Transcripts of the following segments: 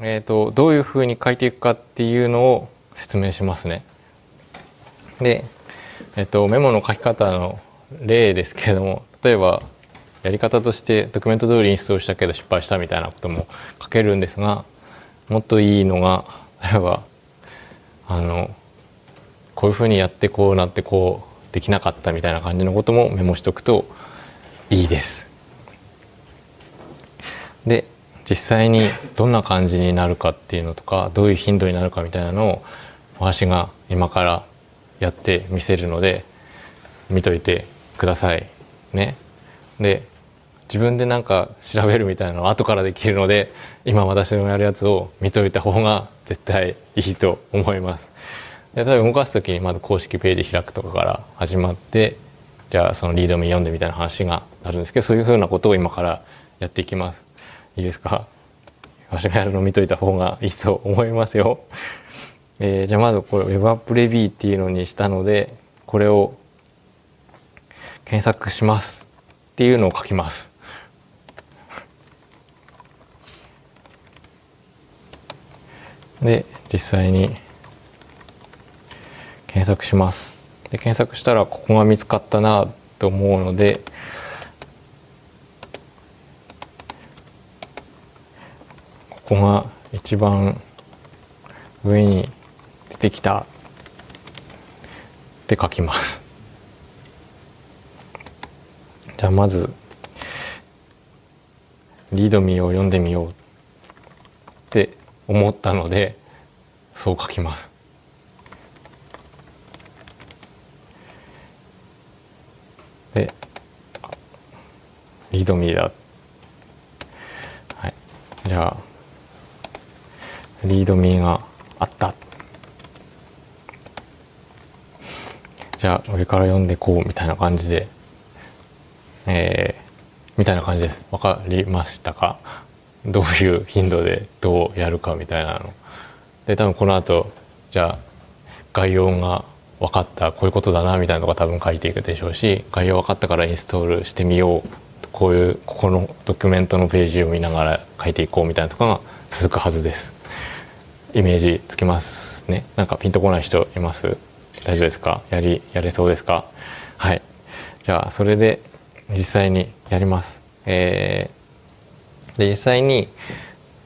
えーと、どういうふうに書いていくかっていうのを説明しますね。で、えーと、メモの書き方の例ですけれども例えばやり方としてドキュメント通りインストールしたけど失敗したみたいなことも書けるんですがもっといいのが例えばあのこういうふうにやってこうなってこうできなかったみたいな感じのこともメモしとくといいです。で実際にどんな感じになるかっていうのとかどういう頻度になるかみたいなのを私が今からやってみせるので見といてくださいね。で自分でなんか調べるみたいなのは後からできるので今私のやるやつを見といた方が絶対いいと思います。で例えば動かす時にまず公式ページ開くとかから始まってじゃあそのリードミ読んでみたいな話があるんですけどそういうふうなことを今からやっていきます。いいですか？私がやるの見といた方がいいと思いますよ。えー、じゃあまずこれ Web アップレビューっていうのにしたのでこれを検索しますっていうのを書きます。で実際に検索します。で検索したらここが見つかったなと思うのでここが一番上に出てきたって書きます。じゃあまずリードミーを読んでみようって思ったのでそう書きます。でリードミーだ。はい。じゃあリードミーがあった。じゃあ上から読んでこうみたいな感じで。えー、みたいな感じです。わかりましたか？どういう頻度でどうやるかみたいなの。で多分この後じゃあ概要が分かったこういうことだなみたいなのが多分書いていくでしょうし概要分かったからインストールしてみよう。こういうここのドキュメントのページを見ながら書いていこうみたいなとかが続くはずです。イメージつきますね。なんかピンとこない人います？大丈夫ですか？やりやれそうですか？はい。じゃあそれで実際にやります。えー、で実際に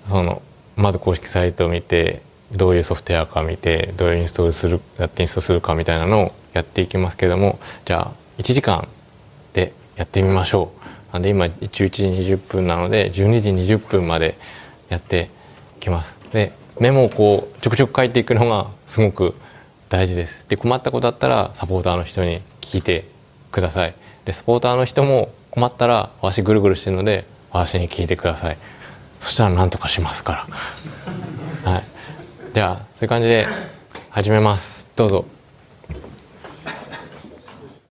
そのまず公式サイトを見てどういうソフトウェアか見てどういうインストールするやってインストールするかみたいなのをやっていきますけどもじゃあ1時間でやってみましょう。なんで今11時20分なので12時20分までやってきます。でメモをこうちょくちょく書いていくのがすごく大事です。で困ったことあったらサポーターの人に聞いてください。でサポーターの人も困ったら私ぐるぐるしてるので私に聞いてください。そしたら何とかしますから。はい。じゃあそういう感じで始めます。どうぞ。